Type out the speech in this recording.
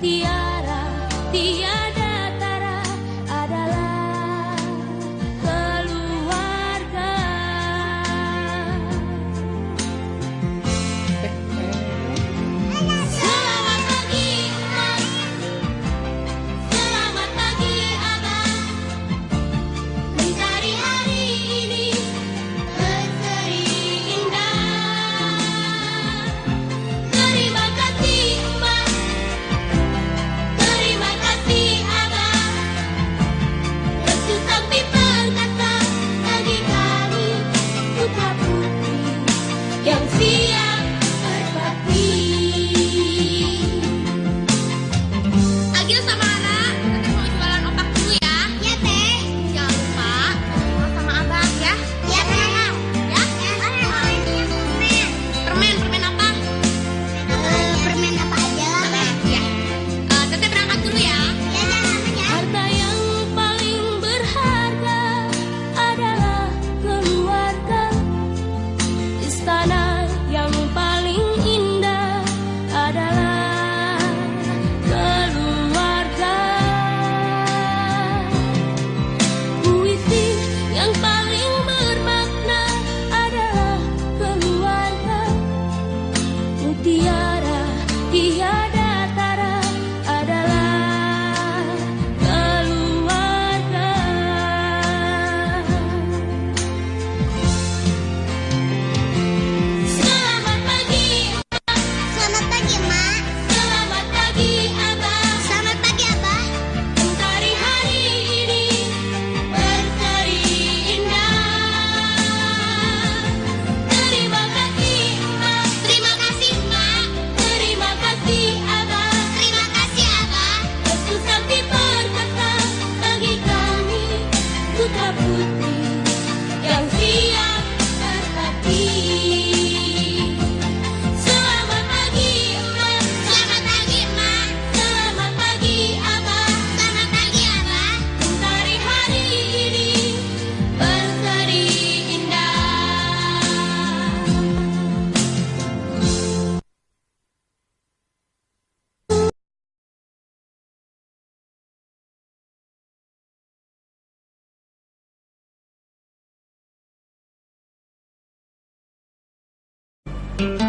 the Bye.